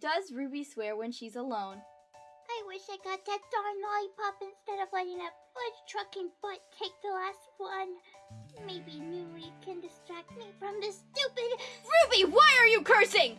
does Ruby swear when she's alone. I wish I got that darn lollipop instead of letting that fudge trucking butt take the last one. Maybe New Leaf can distract me from this stupid. Ruby, why are you cursing?